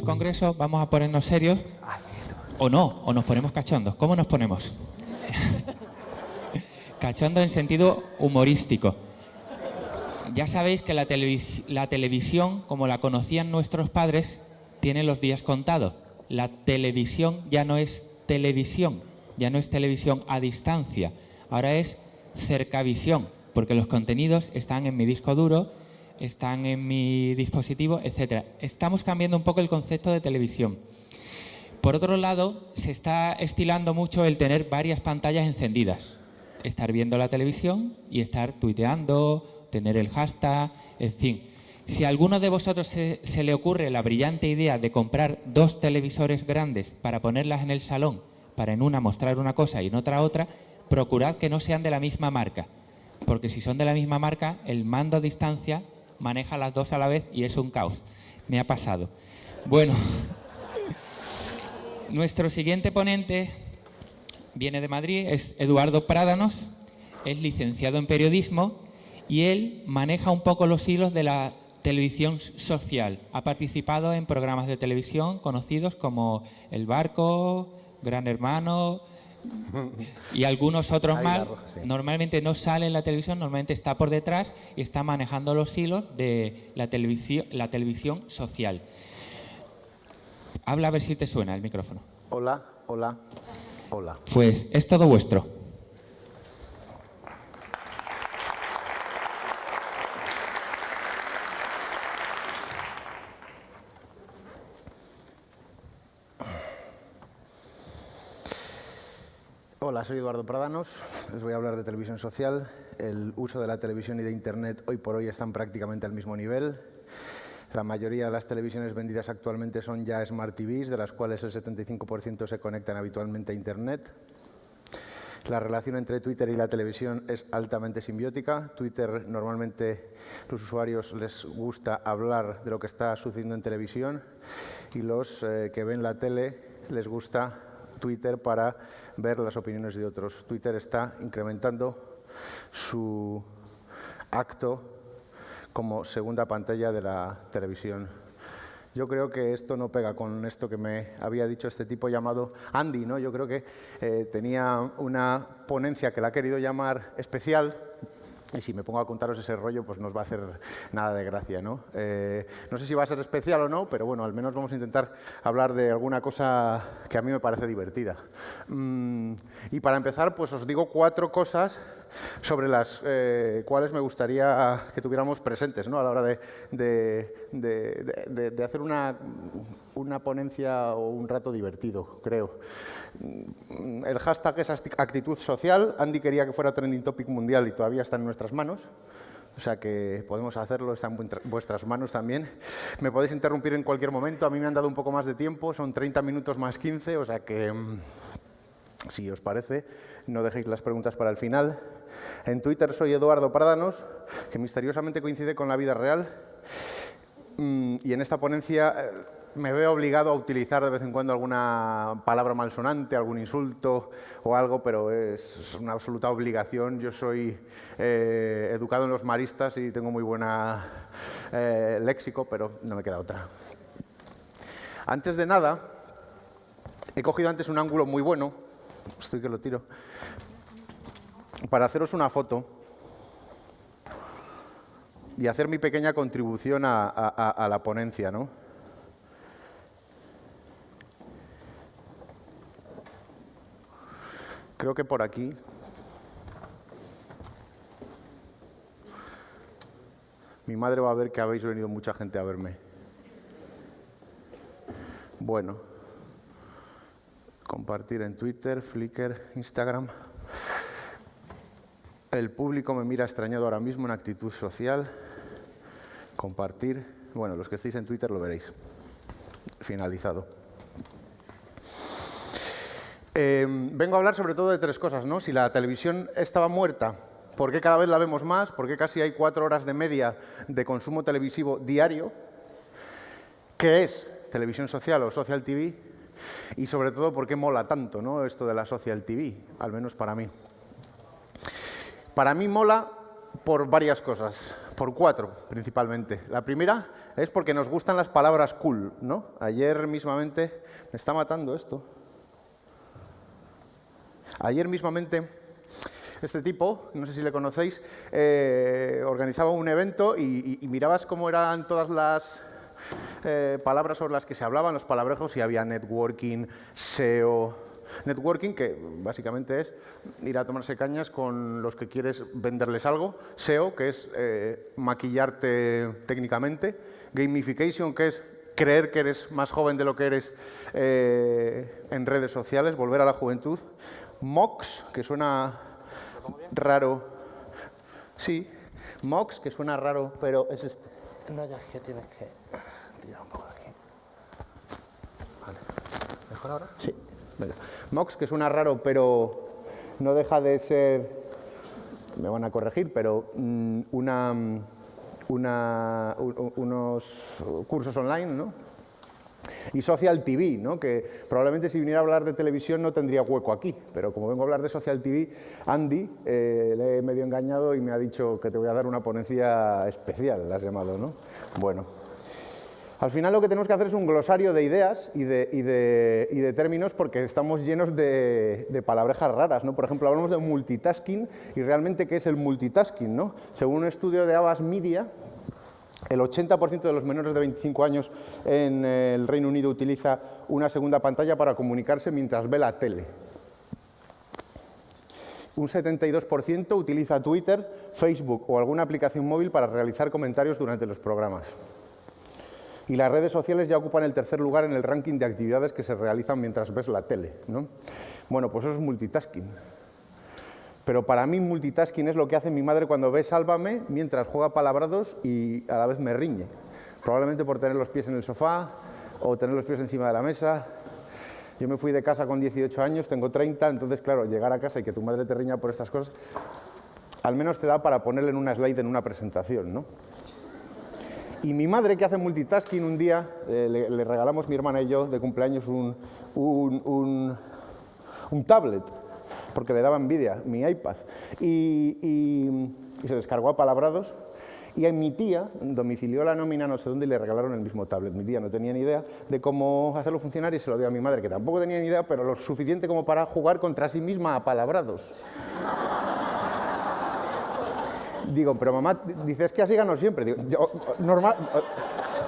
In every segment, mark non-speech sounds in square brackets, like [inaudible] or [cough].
el Congreso, vamos a ponernos serios. O no, o nos ponemos cachondos. ¿Cómo nos ponemos? [laughs] Cachondo en sentido humorístico. Ya sabéis que la, la televisión, como la conocían nuestros padres, tiene los días contados. La televisión ya no es televisión, ya no es televisión a distancia, ahora es cercavisión, porque los contenidos están en mi disco duro, están en mi dispositivo, etc. Estamos cambiando un poco el concepto de televisión. Por otro lado, se está estilando mucho el tener varias pantallas encendidas. Estar viendo la televisión y estar tuiteando, tener el hashtag, en fin. Si a alguno de vosotros se, se le ocurre la brillante idea de comprar dos televisores grandes para ponerlas en el salón, para en una mostrar una cosa y en otra otra, procurad que no sean de la misma marca. Porque si son de la misma marca, el mando a distancia maneja las dos a la vez y es un caos. Me ha pasado. Bueno, [laughs] nuestro siguiente ponente viene de Madrid, es Eduardo Prádanos, es licenciado en periodismo y él maneja un poco los hilos de la televisión social. Ha participado en programas de televisión conocidos como El Barco, Gran Hermano, y algunos otros más, normalmente no sale en la televisión, normalmente está por detrás y está manejando los hilos de la televisión, la televisión social. Habla a ver si te suena el micrófono. Hola, hola, hola. Pues es todo vuestro. Hola, soy Eduardo Pradanos. Les voy a hablar de televisión social. El uso de la televisión y de Internet hoy por hoy están prácticamente al mismo nivel. La mayoría de las televisiones vendidas actualmente son ya Smart TVs, de las cuales el 75% se conectan habitualmente a Internet. La relación entre Twitter y la televisión es altamente simbiótica. Twitter normalmente los usuarios les gusta hablar de lo que está sucediendo en televisión y los eh, que ven la tele les gusta Twitter para ver las opiniones de otros. Twitter está incrementando su acto como segunda pantalla de la televisión. Yo creo que esto no pega con esto que me había dicho este tipo llamado Andy. ¿no? Yo creo que eh, tenía una ponencia que la ha querido llamar especial, y si me pongo a contaros ese rollo, pues no os va a hacer nada de gracia, ¿no? Eh, no sé si va a ser especial o no, pero bueno, al menos vamos a intentar hablar de alguna cosa que a mí me parece divertida. Mm, y para empezar, pues os digo cuatro cosas sobre las eh, cuales me gustaría que tuviéramos presentes ¿no? a la hora de, hacer una, una ponencia o un rato divertido, creo. El hashtag es actitud social. Andy quería que fuera trending topic mundial y todavía está en nuestras manos. O sea que podemos hacerlo, está en vuestras manos también. Me podéis interrumpir en cualquier momento. A mí me han dado un poco más de tiempo, son 30 minutos más 15, o sea que, mm, si os parece, no dejéis las preguntas para el final. En Twitter soy Eduardo Pardanos, que misteriosamente coincide con la vida real. Mm, y en esta ponencia eh, me veo obligado a utilizar de vez en cuando alguna palabra malsonante, algún insulto o algo, pero es una absoluta obligación. Yo soy eh, educado en los maristas y tengo muy buena eh, léxico, pero no me queda otra. Antes de nada, he cogido antes un ángulo muy bueno, estoy que lo tiro, para haceros una foto y hacer mi pequeña contribución a, la ponencia, ¿no? Creo que por aquí. Mi madre va a ver que habéis venido mucha gente a verme. Bueno. Compartir en Twitter, Flickr, Instagram. El público me mira extrañado ahora mismo en actitud social. Compartir. Bueno, los que estéis en Twitter lo veréis. Finalizado. Em, vengo a hablar sobre todo de tres cosas, ¿no? Si la televisión estaba muerta, ¿por qué cada vez la vemos más? ¿Por qué casi hay cuatro horas de media de consumo televisivo diario? ¿Qué es televisión social o social TV? Y sobre todo, ¿por qué mola tanto ¿no? esto de la social TV? Al menos para mí. Para mí mola por varias cosas, por cuatro principalmente. La primera es porque nos gustan las palabras cool, ¿no? Ayer mismamente, me está matando esto. Ayer mismamente este tipo, no sé si le conocéis, eh, organizaba un evento y, mirabas cómo eran todas las eh, palabras sobre las que se hablaban, los palabrejos, y había networking, SEO, Networking, que básicamente es ir a tomarse cañas con los que quieres venderles algo. SEO, que es eh, maquillarte técnicamente. Gamification, que es creer que eres más joven de lo que eres en redes sociales, volver a la juventud. MOX, que suena raro. Sí, MOX, que suena raro, pero es este. No, ya es que tienes que tirar un poco aquí. Vale. ¿Mejor ahora? Sí. MOX, que suena raro, pero no deja de ser, me van a corregir, pero mm, una, una, unos cursos online, ¿no? Y Social TV, ¿no? que probablemente si viniera a hablar de televisión no tendría hueco aquí, pero como vengo a hablar de Social TV, Andy eh, le he medio engañado y me ha dicho que te voy a dar una ponencia especial, la has llamado, ¿no? Bueno, al final lo que tenemos que hacer es un glosario de ideas y de, términos porque estamos llenos de, de, palabrejas raras. ¿no? Por ejemplo, hablamos de multitasking y realmente ¿qué es el multitasking? ¿no? Según un estudio de Abbas Media, el 80% de los menores de 25 años en el Reino Unido utiliza una segunda pantalla para comunicarse mientras ve la tele. Un 72% utiliza Twitter, Facebook o alguna aplicación móvil para realizar comentarios durante los programas. Y las redes sociales ya ocupan el tercer lugar en el ranking de actividades que se realizan mientras ves la tele. ¿no? Bueno, pues eso es multitasking. Pero para mí multitasking es lo que hace mi madre cuando ve Sálvame mientras juega palabrados y a la vez me riñe. Probablemente por tener los pies en el sofá o tener los pies encima de la mesa. Yo me fui de casa con 18 años, tengo 30, entonces claro, llegar a casa y que tu madre te riña por estas cosas, al menos te da para ponerle en una slide en una presentación, ¿no? Y mi madre, que hace multitasking, un día eh, le, regalamos mi hermana y yo de cumpleaños un, un, un tablet porque le daba envidia mi iPad. Y, se descargó a palabrados y a mi tía domicilió la nómina no sé dónde y le regalaron el mismo tablet. Mi tía no tenía ni idea de cómo hacerlo funcionar y se lo dio a mi madre, que tampoco tenía ni idea, pero lo suficiente como para jugar contra sí misma a palabrados. Digo, pero mamá, dices que así gano siempre. Digo, normal,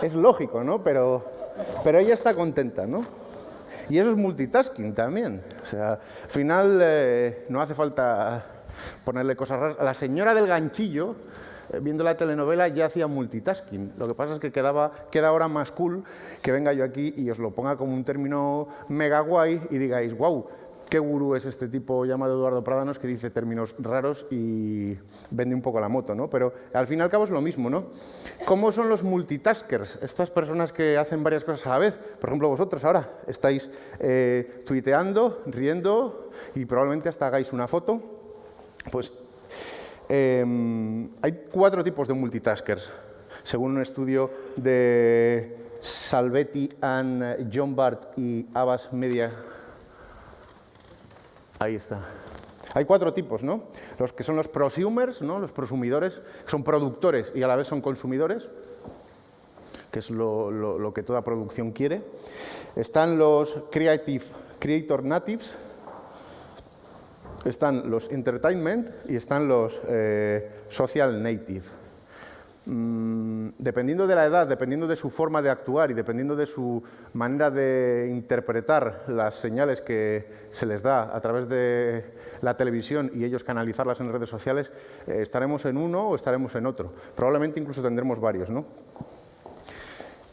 es lógico, ¿no? Pero, pero ella está contenta, ¿no? Y eso es multitasking también. O sea, al final eh, no hace falta ponerle cosas raras. La señora del ganchillo, eh, viendo la telenovela, ya hacía multitasking. Lo que pasa es que quedaba, queda ahora más cool que venga yo aquí y os lo ponga como un término mega guay y digáis, wow, qué gurú es este tipo llamado Eduardo Pradanos que dice términos raros y vende un poco la moto, ¿no? Pero al fin y al cabo es lo mismo, ¿no? ¿Cómo son los multitaskers? Estas personas que hacen varias cosas a la vez. Por ejemplo, vosotros ahora estáis eh, tuiteando, riendo y probablemente hasta hagáis una foto. Pues em, hay cuatro tipos de multitaskers, según un estudio de Salvetti and John Bart y Abbas Media Ahí está. Hay cuatro tipos, ¿no? Los que son los prosumers, ¿no? Los prosumidores, que son productores y a la vez son consumidores, que es lo, que toda producción quiere. Están los creative, creator natives, están los entertainment y están los eh, social native. Mm, dependiendo de la edad, dependiendo de su forma de actuar y dependiendo de su manera de interpretar las señales que se les da a través de la televisión y ellos canalizarlas en redes sociales, eh, estaremos en uno o estaremos en otro. Probablemente incluso tendremos varios, ¿no?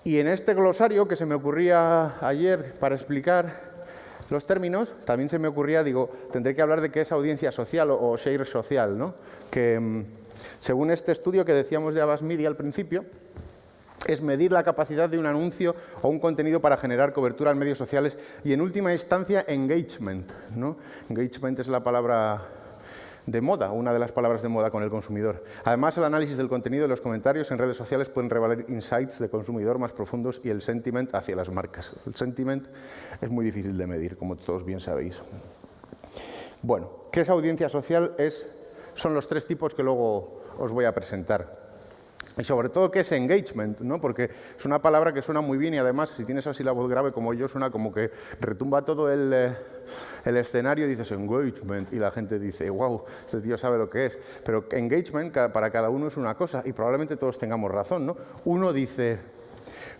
Y en este glosario que se me ocurría ayer para explicar los términos, también se me ocurría, digo, tendré que hablar de qué es audiencia social o, share social, ¿no? Que mm, según este estudio que decíamos de Abbas Media al principio, es medir la capacidad de un anuncio o un contenido para generar cobertura en medios sociales y, en última instancia, engagement. Engagement es la palabra de moda, una de las palabras de moda con el consumidor. Además, el análisis del contenido de los comentarios en redes sociales pueden revelar insights de consumidor más profundos y el sentiment hacia las marcas. El sentiment es muy difícil de medir, como todos bien sabéis. Bueno, ¿qué es audiencia social? Es, son los tres tipos que luego os voy a presentar. Y sobre todo, ¿qué es engagement? ¿no? Porque es una palabra que suena muy bien y además, si tienes así la voz grave como yo, suena como que retumba todo el, eh, el escenario y dices engagement y la gente dice, wow, este tío sabe lo que es. Pero engagement para cada uno es una cosa y probablemente todos tengamos razón. ¿no? Uno dice,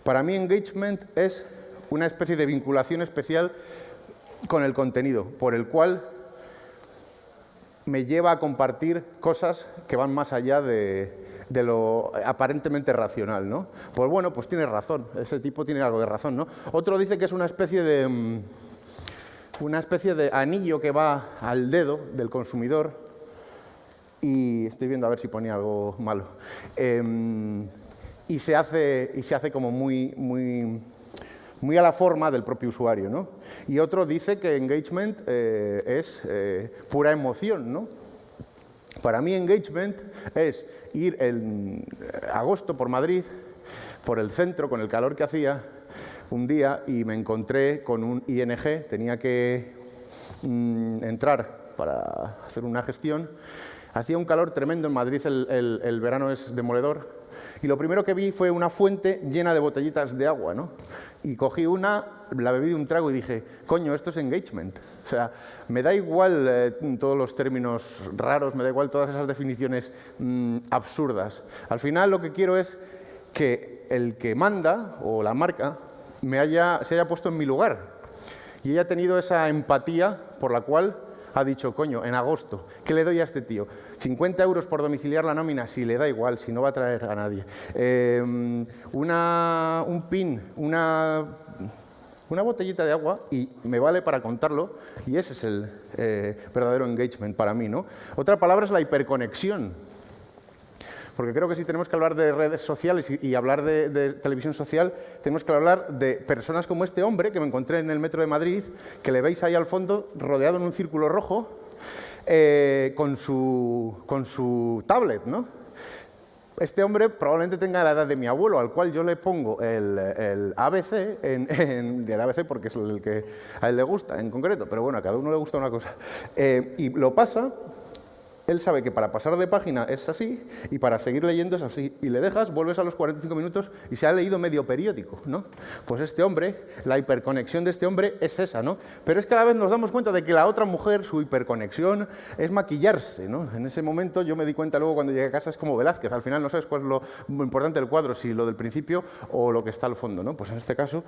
para mí engagement es una especie de vinculación especial con el contenido, por el cual me lleva a compartir cosas que van más allá de, lo aparentemente racional, ¿no? Pues bueno, pues tiene razón, ese tipo tiene algo de razón, ¿no? Otro dice que es una especie de mm, una especie de anillo que va al dedo del consumidor y estoy viendo a ver si ponía algo malo em, y se hace y se hace como muy muy muy a la forma del propio usuario. ¿no? Y otro dice que engagement eh, es eh, pura emoción. ¿no? Para mí engagement es ir en agosto por Madrid, por el centro, con el calor que hacía, un día y me encontré con un ING, tenía que mm, entrar para hacer una gestión. Hacía un calor tremendo en Madrid, el, el verano es demoledor, y lo primero que vi fue una fuente llena de botellitas de agua, ¿no? Y cogí una, la bebí de un trago y dije, coño, esto es engagement. O sea, me da igual eh, todos los términos raros, me da igual todas esas definiciones mm, absurdas. Al final lo que quiero es que el que manda o la marca me haya, se haya puesto en mi lugar y haya tenido esa empatía por la cual ha dicho, coño, en agosto, ¿qué le doy a este tío? 50 euros por domiciliar la nómina, si le da igual, si no va a traer a nadie. Em, una, un pin, una, botellita de agua y me vale para contarlo y ese es el eh, verdadero engagement para mí. ¿no? Otra palabra es la hiperconexión. Porque creo que si tenemos que hablar de redes sociales y, hablar de, televisión social, tenemos que hablar de personas como este hombre que me encontré en el metro de Madrid, que le veis ahí al fondo, rodeado en un círculo rojo, eh, con, su, con su tablet, ¿no? Este hombre probablemente tenga la edad de mi abuelo, al cual yo le pongo el, ABC, en, el ABC porque es el que a él le gusta en concreto, pero bueno, a cada uno le gusta una cosa. Eh, y lo pasa él sabe que para pasar de página es así y para seguir leyendo es así. Y le dejas, vuelves a los 45 minutos y se ha leído medio periódico, ¿no? Pues este hombre, la hiperconexión de este hombre es esa, ¿no? Pero es que a la vez nos damos cuenta de que la otra mujer, su hiperconexión es maquillarse, ¿no? En ese momento yo me di cuenta luego cuando llegué a casa es como Velázquez, al final no sabes cuál es lo importante del cuadro, si lo del principio o lo que está al fondo, ¿no? Pues en este caso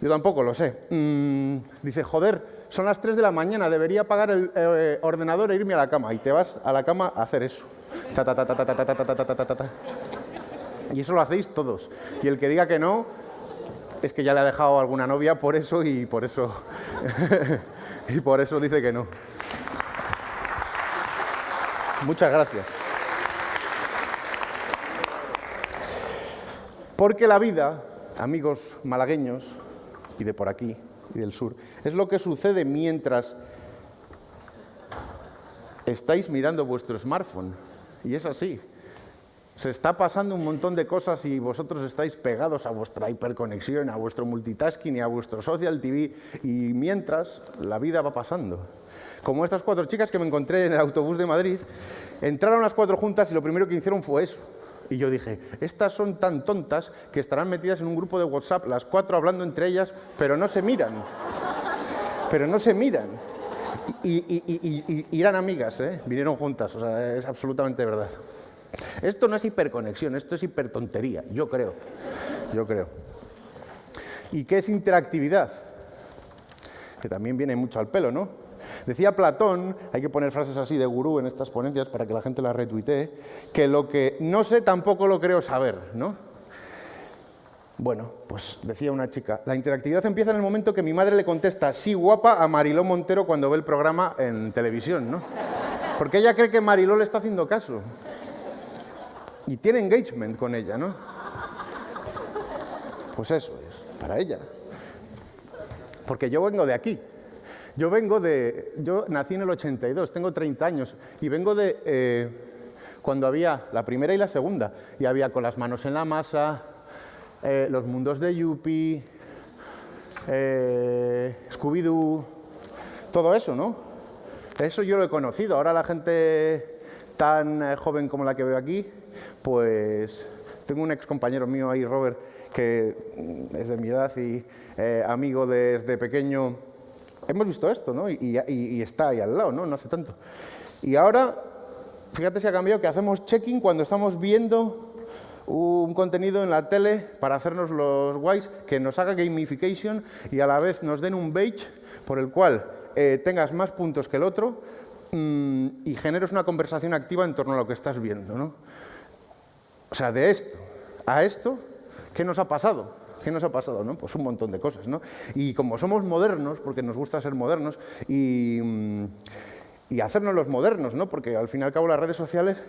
yo tampoco lo sé. Mm, dice, joder, son las 3 de la mañana, debería apagar el eh, ordenador e irme a la cama. Y te vas a la cama a hacer eso. y eso lo hacéis todos. Y el que diga que no, es que ya le ha dejado alguna novia por eso y por eso, y por eso dice que no. Muchas gracias. Porque la vida, amigos malagueños y de por aquí, del sur. Es lo que sucede mientras estáis mirando vuestro smartphone. Y es así. Se está pasando un montón de cosas y vosotros estáis pegados a vuestra hiperconexión, a vuestro multitasking y a vuestro social TV. Y mientras, la vida va pasando. Como estas cuatro chicas que me encontré en el autobús de Madrid, entraron las cuatro juntas y lo primero que hicieron fue eso y yo dije, estas son tan tontas que estarán metidas en un grupo de WhatsApp, las cuatro hablando entre ellas, pero no se miran. Pero no se miran. Y, eran amigas, ¿eh? vinieron juntas, o sea, es absolutamente verdad. Esto no es hiperconexión, esto es hipertontería, yo creo. Yo creo. ¿Y qué es interactividad? Que también viene mucho al pelo, ¿no? Decía Platón, hay que poner frases así de gurú en estas ponencias para que la gente las retuitee, que lo que no sé tampoco lo creo saber, ¿no? Bueno, pues decía una chica, la interactividad empieza en el momento que mi madre le contesta sí guapa a Mariló Montero cuando ve el programa en televisión, ¿no? Porque ella cree que Mariló le está haciendo caso. Y tiene engagement con ella, ¿no? Pues eso es, para ella. Porque yo vengo de aquí, yo vengo de, yo nací en el 82, tengo 30 años y vengo de eh, cuando había la primera y la segunda y había con las manos en la masa, eh, los mundos de Yuppie, eh, Scooby-Doo, todo eso, ¿no? Eso yo lo he conocido. Ahora la gente tan joven como la que veo aquí, pues Tengo un ex compañero mío ahí, Robert, que mm, es de mi edad y eh, amigo desde pequeño. Hemos visto esto, ¿no? Y, está ahí al lado, ¿no? No hace tanto. Y ahora, fíjate si ha cambiado, que hacemos checking cuando estamos viendo un contenido en la tele para hacernos los guays, que nos haga gamification y a la vez nos den un badge por el cual eh, tengas más puntos que el otro mm, y generes una conversación activa en torno a lo que estás viendo, ¿no? O sea, de esto a esto, ¿qué nos ha pasado? ¿Qué nos ha pasado? No? Pues un montón de cosas. ¿no? Y como somos modernos, porque nos gusta ser modernos, y, mm, y hacernos los modernos, ¿no? porque al fin y al cabo las redes sociales,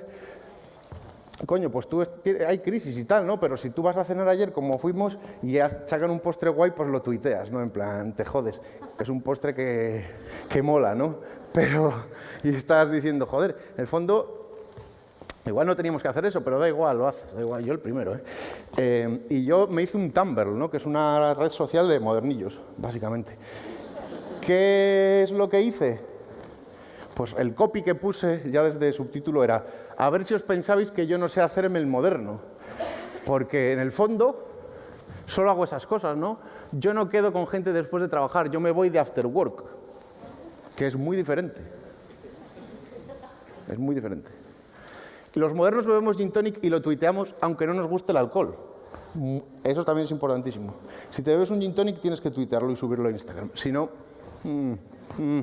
coño, pues tú, hay crisis y tal, ¿no? pero si tú vas a cenar ayer como fuimos y ya sacan un postre guay, pues lo tuiteas, ¿no? En plan, te jodes. Es un postre que, que mola, ¿no? Pero, y estás diciendo, joder, en el fondo Igual no teníamos que hacer eso, pero da igual, lo haces, da igual, yo el primero. ¿eh? Eh, y yo me hice un Tumblr, ¿no? que es una red social de modernillos, básicamente. ¿Qué es lo que hice? Pues el copy que puse ya desde subtítulo era, a ver si os pensabais que yo no sé hacerme el moderno. Porque en el fondo solo hago esas cosas, ¿no? Yo no quedo con gente después de trabajar, yo me voy de after work, que es muy diferente. Es muy diferente. Los modernos bebemos gin tonic y lo tuiteamos aunque no nos guste el alcohol. Mm, Eso también es importantísimo. Si te bebes un gin tonic tienes que tuitearlo y subirlo a Instagram. Si no... mm, mm.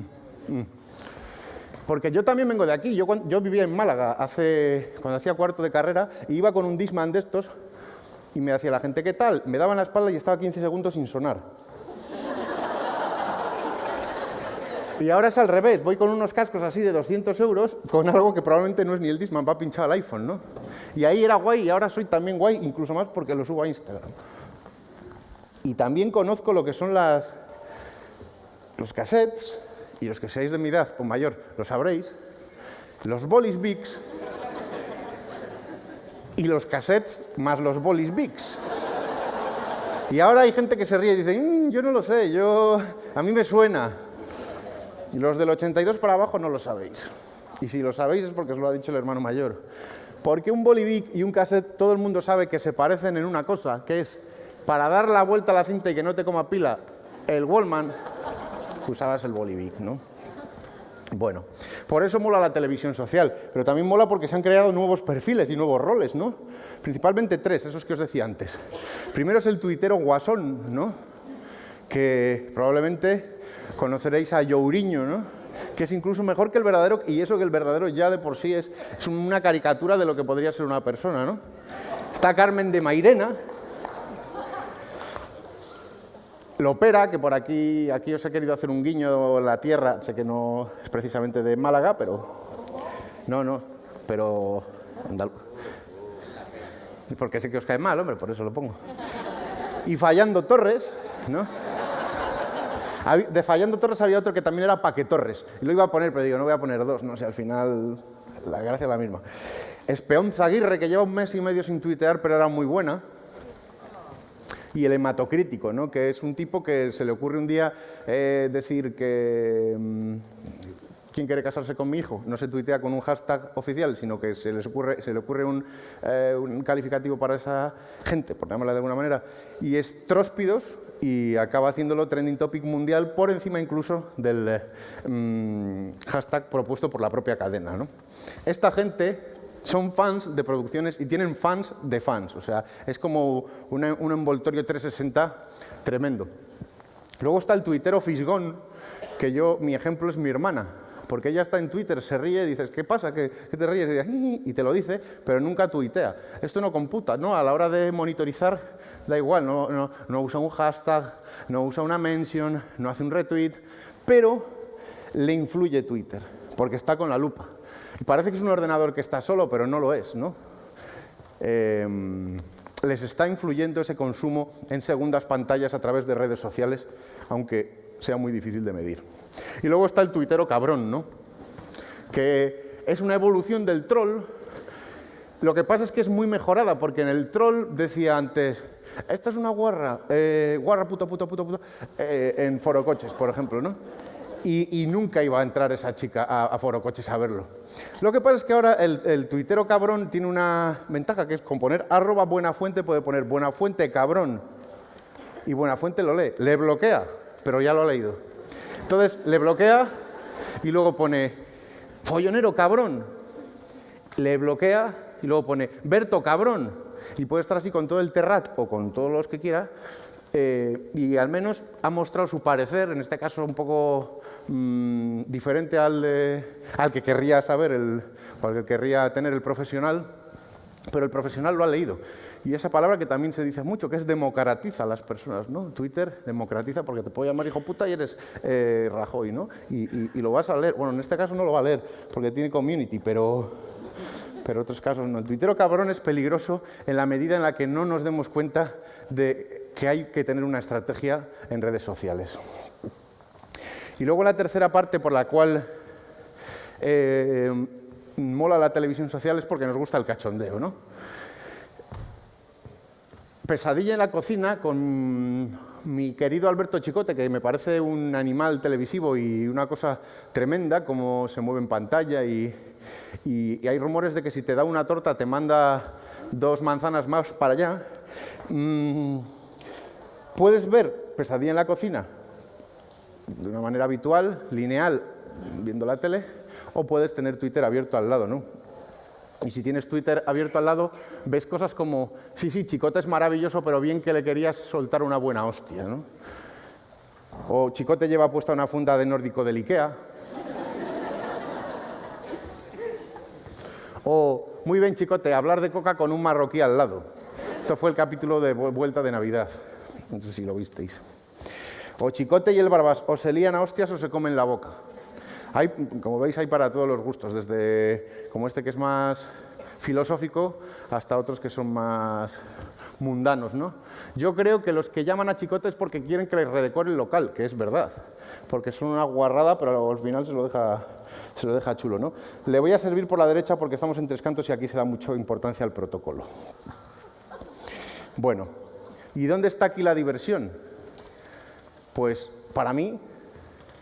Porque yo también vengo de aquí. Yo vivía en Málaga hace, cuando hacía cuarto de carrera y iba con un Disman de estos y me hacía la gente, ¿qué tal? Me daban la espalda y estaba 15 segundos sin sonar. Y ahora es al revés, voy con unos cascos así de 200 euros con algo que probablemente no es ni el Disman, va pinchado al iPhone, ¿no? Y ahí era guay y ahora soy también guay, incluso más porque lo subo a Instagram. Y también conozco lo que son las, los cassettes, y los que seáis de mi edad o mayor lo sabréis, los bolis bics y los cassettes más los bolis bics. Y ahora hay gente que se ríe y dice, "Mm, yo no lo sé, yo, a mí me suena. Y los del 82 para abajo no lo sabéis. Y si lo sabéis es porque os lo ha dicho el hermano mayor. Porque un bolivic y un cassette todo el mundo sabe que se parecen en una cosa, que es para dar la vuelta a la cinta y que no te coma pila, el Wallman, usabas el bolivic, ¿no? Bueno, por eso mola la televisión social, pero también mola porque se han creado nuevos perfiles y nuevos roles, ¿no? Principalmente tres, esos que os decía antes. Primero es el tuitero guasón, ¿no? Que probablemente conoceréis a Youriño, ¿no? Que es incluso mejor que el verdadero, y eso que el verdadero ya de por sí es, es una caricatura de lo que podría ser una persona, ¿no? Está Carmen de Mairena, Lopera, que por aquí, aquí os he querido hacer un guiño en la tierra, sé que no es precisamente de Málaga, pero... No, no, pero... Porque sé que os cae mal, hombre, por eso lo pongo. Y Fallando Torres, ¿no? De Fallando Torres había otro que también era Paque Torres. Y lo iba a poner, pero digo, no voy a poner dos, no sé, al final la gracia es la misma. Espeonza Aguirre, que lleva un mes y medio sin tuitear, pero era muy buena y el hematocrítico, ¿no? que es un tipo que se le ocurre un día eh, decir que mm, quién quiere casarse con mi hijo, no se tuitea con un hashtag oficial, sino que se, les ocurre, se le ocurre un, eh, calificativo para esa gente, por llamarla de alguna manera, y es tróspidos y acaba haciéndolo trending topic mundial por encima incluso del eh, mm, hashtag propuesto por la propia cadena. ¿no? Esta gente son fans de producciones y tienen fans de fans. O sea, es como una- un envoltorio 360 tremendo. Luego está el tuitero Fisgón, que yo, mi ejemplo es mi hermana. Porque ella está en Twitter, se ríe dices, ¿qué pasa? ¿Qué, te ríes? Y te lo dice, pero nunca tuitea. Esto no computa, ¿no? A la hora de monitorizar, da igual, no, usa un hashtag, no usa una mention, no hace un retweet, pero le influye Twitter, porque está con la lupa. Parece que es un ordenador que está solo, pero no lo es, ¿no? Eh, les está influyendo ese consumo en segundas pantallas a través de redes sociales, aunque sea muy difícil de medir. Y luego está el tuitero cabrón, ¿no? Que es una evolución del troll. Lo que pasa es que es muy mejorada, porque en el troll decía antes, esta es una guarra, eh, guarra puto, puto, puto, puto, eh, en forocoches, por ejemplo, ¿no? y, nunca iba a entrar esa chica a, a Foro Coches a verlo. Lo que pasa es que ahora el, el, tuitero cabrón tiene una ventaja que es con poner arroba buena fuente puede poner buena fuente cabrón y buena fuente lo lee. Le bloquea, pero ya lo ha leído. Entonces le bloquea y luego pone follonero cabrón. Le bloquea y luego pone Berto cabrón. Y puede estar así con todo el terrat o con todos los que quiera eh, y al menos ha mostrado su parecer, en este caso un poco mm, diferente al, al, que querría saber, el, al que querría tener el profesional, pero el profesional lo ha leído. Y esa palabra que también se dice mucho, que es democratiza a las personas, ¿no? Twitter democratiza porque te puedo llamar hijo puta y eres eh, Rajoy, ¿no? Y, y, y, lo vas a leer. Bueno, en este caso no lo va a leer porque tiene community, pero, pero otros casos no. El tuitero cabrón es peligroso en la medida en la que no nos demos cuenta de que hay que tener una estrategia en redes sociales. Y luego la tercera parte por la cual eh, mola la televisión social es porque nos gusta el cachondeo, ¿no? Pesadilla en la cocina con mi querido Alberto Chicote, que me parece un animal televisivo y una cosa tremenda, como se mueve en pantalla y, y, hay rumores de que si te da una torta te manda dos manzanas más para allá. Mm, Puedes ver Pesadilla en la cocina de una manera habitual, lineal, viendo la tele, o puedes tener Twitter abierto al lado, ¿no? Y si tienes Twitter abierto al lado, ves cosas como, sí, sí, Chicote es maravilloso, pero bien que le querías soltar una buena hostia, ¿no? O Chicote lleva puesta una funda de nórdico del Ikea. O, muy bien, Chicote, hablar de coca con un marroquí al lado. Eso fue el capítulo de Vuelta de Navidad. No sé si lo visteis. O Chicote y el Barbas o se lían a hostias o se comen la boca. Hay, como veis, hay para todos los gustos, desde como este que es más filosófico hasta otros que son más mundanos. ¿no? Yo creo que los que llaman a Chicote es porque quieren que les redecore el local, que es verdad, porque son una guarrada, pero al final se lo deja, se lo deja chulo. ¿no? Le voy a servir por la derecha porque estamos en tres cantos y aquí se da mucha importancia al protocolo. Bueno, ¿Y dónde está aquí la diversión? Pues para mí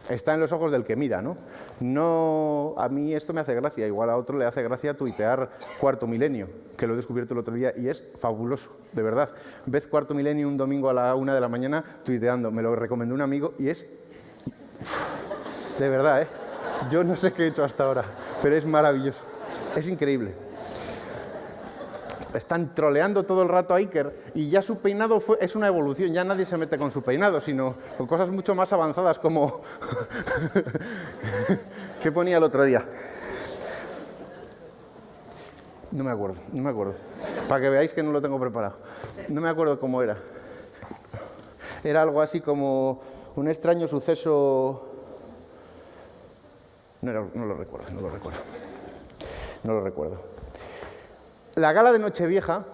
está en los ojos del que mira, ¿no? No, a mí esto me hace gracia, igual a otro le hace gracia tuitear Cuarto Milenio, que lo he descubierto el otro día y es fabuloso, de verdad. Ves Cuarto Milenio un domingo a la una de la mañana tuiteando, me lo recomendó un amigo y es... De verdad, ¿eh? Yo no sé qué he hecho hasta ahora, pero es maravilloso, es increíble están troleando todo el rato a Iker y ya su peinado fue, es una evolución, ya nadie se mete con su peinado, sino con cosas mucho más avanzadas como... [laughs] ¿Qué ponía el otro día? No me acuerdo, no me acuerdo. Para que veáis que no lo tengo preparado. No me acuerdo cómo era. Era algo así como un extraño suceso... No, no lo recuerdo, no lo recuerdo. No lo recuerdo. La gala de Nochevieja,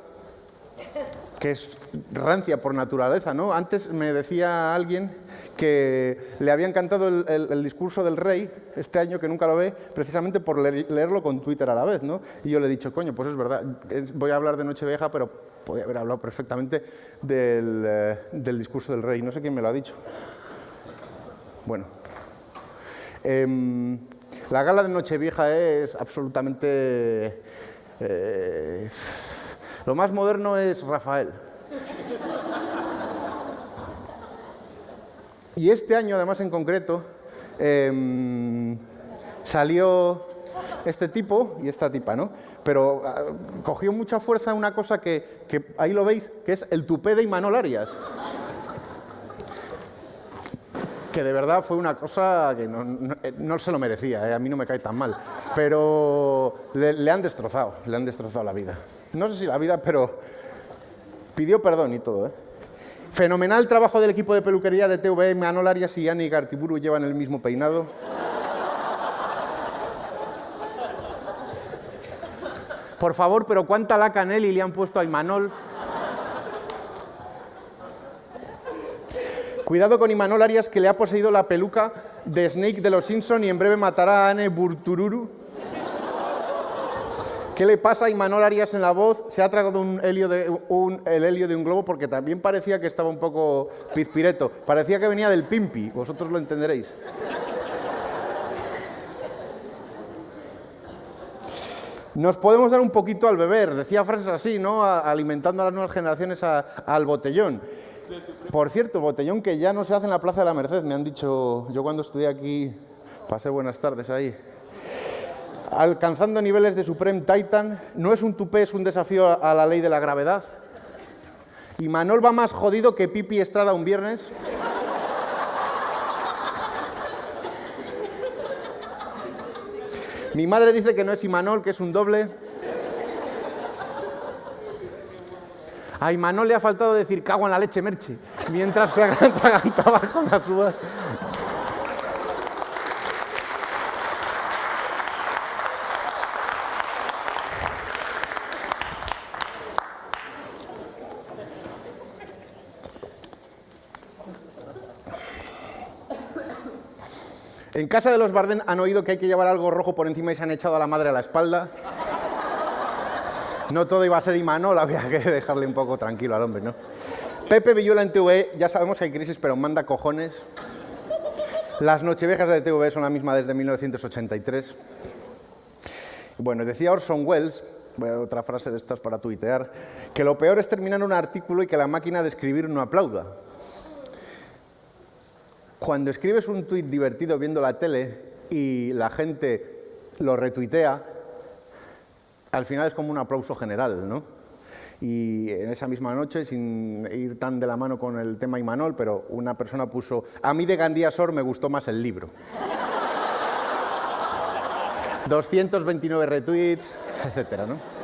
que es rancia por naturaleza, ¿no? Antes me decía alguien que le había encantado el, discurso del rey este año, que nunca lo ve, precisamente por leer, leerlo con Twitter a la vez, ¿no? Y yo le he dicho, coño, pues es verdad, voy a hablar de Nochevieja, pero podría haber hablado perfectamente del, eh, del discurso del rey. No sé quién me lo ha dicho. Bueno. Eh, la gala de Nochevieja es absolutamente eh, lo más moderno es Rafael. Y este año, además en concreto, eh, salió este tipo y esta tipa, ¿no? Pero uh, cogió mucha fuerza una cosa que, que, ahí lo veis, que es el tupé de Imanol Arias. Que de verdad fue una cosa que no, no se lo merecía, ¿eh? a mí no me cae tan mal. Pero le, han destrozado, le han destrozado la vida. No sé si la vida, pero pidió perdón y todo, ¿eh? Fenomenal trabajo del equipo de peluquería de TV, Manol Arias y Yanni Gartiburu llevan el mismo peinado. Por favor, pero ¿cuánta laca Nelly le han puesto a Imanol? Cuidado con Imanol Arias, que le ha poseído la peluca de Snake de los Simpson y en breve matará a Anne Burtururu. ¿Qué le pasa a Imanol Arias en la voz? Se ha tragado un helio de, el helio de un globo porque también parecía que estaba un poco pizpireto. Parecía que venía del Pimpi, vosotros lo entenderéis. Nos podemos dar un poquito al beber, decía frases así, ¿no? Alimentando a las nuevas generaciones al botellón. Por cierto, botellón que ya no se hace en la Plaza de la Merced, me han dicho, yo cuando estudié aquí, pasé buenas tardes ahí. Alcanzando niveles de Supreme Titan, no es un tupé, es un desafío a la ley de la gravedad. Y Manol va más jodido que Pipi Estrada un viernes. Mi madre dice que no es Imanol, que es un doble. A Imanol le ha faltado decir cago en la leche, Merche, mientras se [laughs] atragantaba con las uvas. En casa de los Bardén han oído que hay que llevar algo rojo por encima y se han echado a la madre a la espalda. No todo iba a ser Imanol, [laughs] había que dejarle un poco tranquilo al hombre, ¿no? Pepe Villuela en TV, ya sabemos que hay crisis, pero manda cojones. Las nocheviejas de TV son la misma desde 1983. Bueno, decía Orson Welles, otra frase de estas para tuitear, que lo peor es terminar un artículo y que la máquina de escribir no aplauda. Cuando escribes un tuit divertido viendo la tele y la gente lo retuitea, al final es como un aplauso general, ¿no? Y en esa misma noche, sin ir tan de la mano con el tema Imanol, pero una persona puso, a mí de Gandía Sor me gustó más el libro. [laughs] 229 retweets, [laughs] etcétera, ¿no?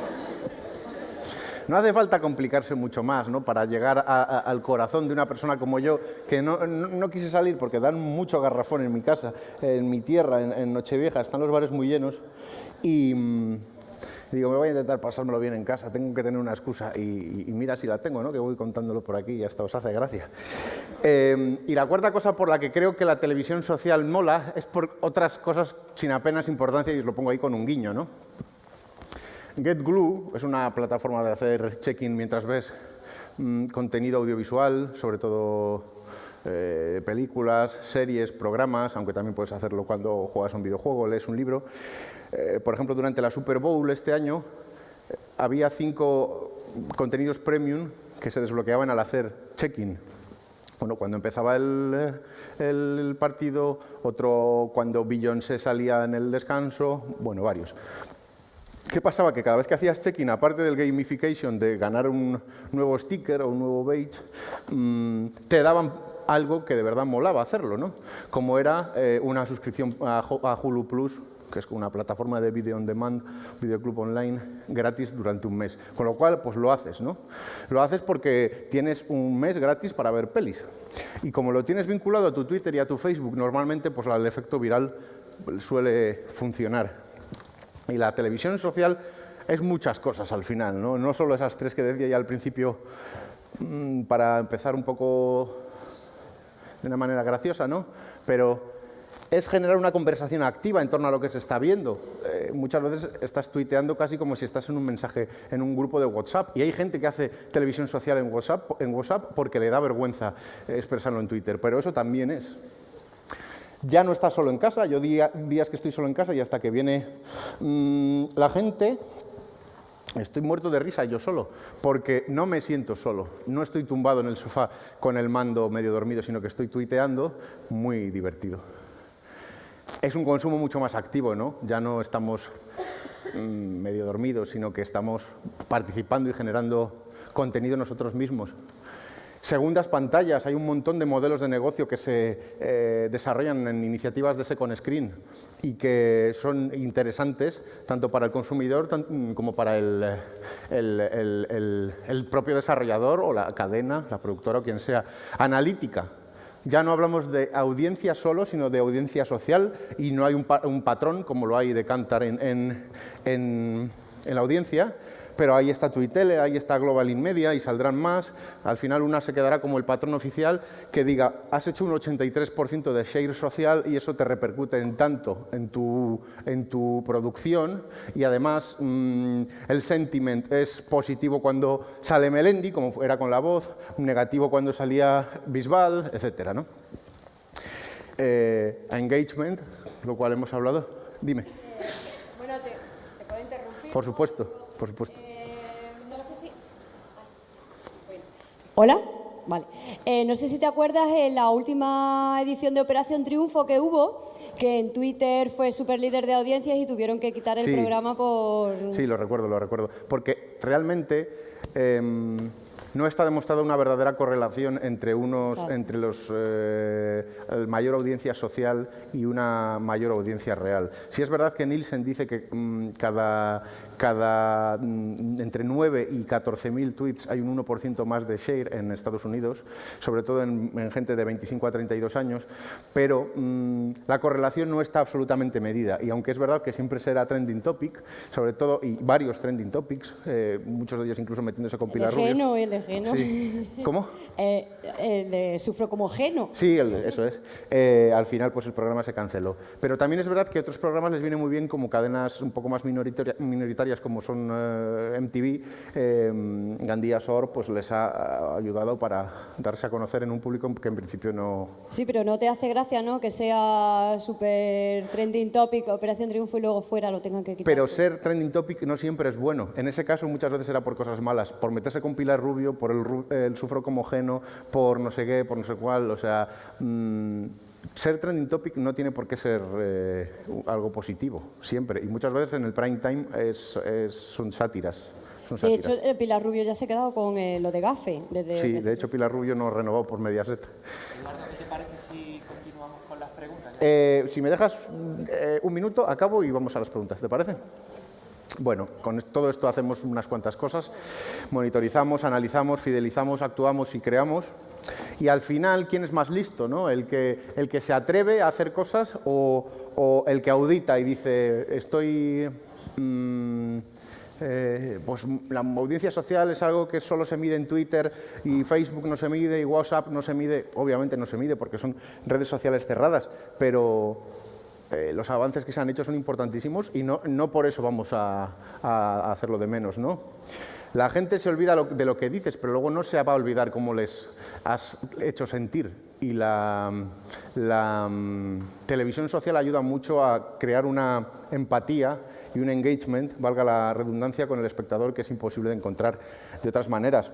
No hace falta complicarse mucho más ¿no? para llegar al corazón de una persona como yo, que no, quise salir porque dan mucho garrafón en mi casa, en mi tierra, en, Nochevieja, están los bares muy llenos. Y, mm, digo, me voy a intentar pasármelo bien en casa, tengo que tener una excusa. Y, mira si la tengo, ¿no? que voy contándolo por aquí y hasta os hace gracia. Em, y la cuarta cosa por la que creo que la televisión social mola es por otras cosas sin apenas importancia y os lo pongo ahí con un guiño. ¿no? GetGlue es una plataforma de hacer check-in mientras ves mm, contenido audiovisual, sobre todo eh, películas, series, programas, aunque también puedes hacerlo cuando juegas un videojuego, lees un libro. Eh, por ejemplo, durante la Super Bowl este año eh, había cinco contenidos premium que se desbloqueaban al hacer check-in. Bueno, cuando empezaba el, el, partido, otro cuando Beyoncé salía en el descanso, bueno, varios. ¿Qué pasaba? Que cada vez que hacías check-in, aparte del gamification de ganar un nuevo sticker o un nuevo badge, mm, te daban algo que de verdad molaba hacerlo, ¿no? Como era eh, una suscripción a, Hulu Plus, que es una plataforma de video on demand, videoclub online, gratis durante un mes. Con lo cual, pues lo haces, ¿no? Lo haces porque tienes un mes gratis para ver pelis. Y como lo tienes vinculado a tu Twitter y a tu Facebook, normalmente pues el efecto viral suele funcionar. Y la televisión social es muchas cosas al final, no, no solo esas tres que decía ya al principio, mm, para empezar un poco de una manera graciosa, ¿no? pero es generar una conversación activa en torno a lo que se está viendo. Eh, muchas veces estás tuiteando casi como si estás en un mensaje en un grupo de WhatsApp y hay gente que hace televisión social en WhatsApp, en WhatsApp porque le da vergüenza expresarlo en Twitter, pero eso también es ya no estás solo en casa, yo días que estoy solo en casa y hasta que viene mm, la gente, estoy muerto de risa yo solo, porque no me siento solo, no estoy tumbado en el sofá con el mando medio dormido, sino que estoy tuiteando, muy divertido. Es un consumo mucho más activo, ¿no? Ya no estamos mm, medio dormidos, sino que estamos participando y generando contenido nosotros mismos. Segundas pantallas, hay un montón de modelos de negocio que se eh, desarrollan en iniciativas de second screen y que son interesantes tanto para el consumidor como para el, el, propio desarrollador o la cadena, la productora o quien sea. Analítica, ya no hablamos de audiencia solo, sino de audiencia social y no hay un, patrón como lo hay de Cantar en, en, en, en la audiencia, pero ahí está Twitter, ahí está Global In Media y saldrán más. Al final una se quedará como el patrón oficial que diga, has hecho un 83% de share social y eso te repercute en tanto en tu, en tu producción y además mm, el sentiment es positivo cuando sale Melendi, como era con la voz, negativo cuando salía Bisbal, etc. ¿no? Eh, engagement, lo cual hemos hablado. Dime. Por supuesto, por supuesto. Hola. Vale. Eh, no sé si te acuerdas en la última edición de Operación Triunfo que hubo, que en Twitter fue super líder de audiencias y tuvieron que quitar el Sí. programa por... Sí, lo recuerdo, lo recuerdo. Porque realmente em, no está demostrada una verdadera correlación entre unos, Exacto. entre los eh, mayor audiencia social y una mayor audiencia real. Sí es verdad que Nielsen dice que mm, cada, cada mm, entre 9 y 14.000 tweets hay un 1% más de share en Estados Unidos, sobre todo en, en gente de 25 a 32 años, pero mm, la correlación no está absolutamente medida y aunque es verdad que siempre será trending topic, sobre todo, y varios trending topics, eh, muchos de ellos incluso metiéndose con Pilar Rubio. Geno, el de Geno. Sí. ¿Cómo? [laughs] Eh, el de Sufro como Geno. Sí, el- eso es. Eh, al final, pues el programa se canceló. Pero también es verdad que otros programas les viene muy bien como cadenas un poco más minoritaria- como son eh, MTV. Eh, Gandía Sor, pues les ha ayudado para darse a conocer en un público que en principio no. Sí, pero no te hace gracia, ¿no? Que sea super trending topic, Operación Triunfo y luego fuera lo tengan que quitar. Pero ser trending topic no siempre es bueno. En ese caso, muchas veces era por cosas malas, por meterse con Pilar Rubio, por el, el sufro como geno, por no sé qué, por no sé cuál. O sea, mm, ser trending topic no tiene por qué ser eh, algo positivo, siempre. Y muchas veces en el prime time es, es- son sátiras. Son De sátiras. hecho, eh, Pilar Rubio ya se ha quedado con eh, lo de Gafe. Desde sí, de hecho Pilar Rubio no renovó por Mediaset. ¿qué te parece si continuamos con las preguntas? Eh, si me dejas eh, un minuto, acabo y vamos a las preguntas, ¿te parece? Bueno, con todo esto hacemos unas cuantas cosas. Monitorizamos, analizamos, fidelizamos, actuamos y creamos. Y al final, ¿quién es más listo? No? ¿El, que, ¿El que se atreve a hacer cosas o, o el que audita y dice, estoy... mm, eh, pues la audiencia social es algo que solo se mide en Twitter y Facebook no se mide y WhatsApp no se mide, obviamente no se mide porque son redes sociales cerradas, pero eh, los avances que se han hecho son importantísimos y no, no por eso vamos a, hacerlo de menos. ¿no? La gente se olvida de lo que dices, pero luego no se va a olvidar cómo les has hecho sentir. Y la, la, mm, televisión social ayuda mucho a crear una empatía y un engagement, valga la redundancia, con el espectador que es imposible de encontrar de otras maneras.